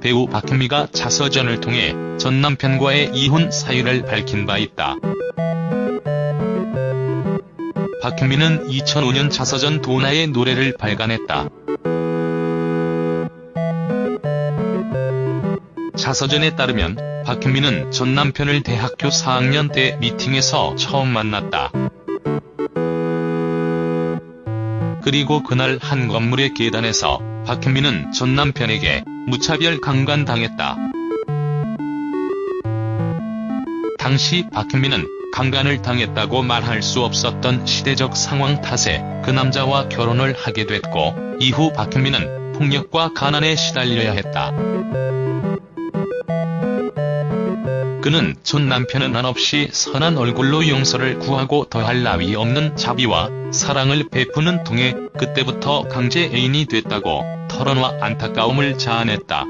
배우 박현미가 자서전을 통해 전 남편과의 이혼 사유를 밝힌 바 있다. 박현미는 2005년 자서전 도나의 노래를 발간했다. 자서전에 따르면 박현미는 전 남편을 대학교 4학년 때 미팅에서 처음 만났다. 그리고 그날 한 건물의 계단에서 박현미는 전 남편에게 무차별 강간당했다. 당시 박현미는 강간을 당했다고 말할 수 없었던 시대적 상황 탓에 그 남자와 결혼을 하게 됐고 이후 박현미는 폭력과 가난에 시달려야 했다. 그는 전 남편은 한없이 선한 얼굴로 용서를 구하고 더할 나위 없는 자비와 사랑을 베푸는 통해 그때부터 강제 애인이 됐다고 털어놔 안타까움을 자아냈다.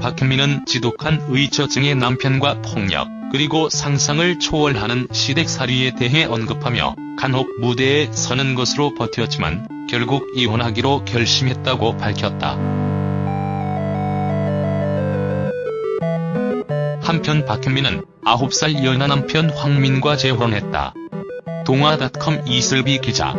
박현미는 지독한 의처증의 남편과 폭력, 그리고 상상을 초월하는 시댁살이에 대해 언급하며 간혹 무대에 서는 것으로 버텼지만 결국 이혼하기로 결심했다고 밝혔다. 한편 박현미는 9살 연하 남편 황민과 재혼했다. 동아닷컴 이슬비 기자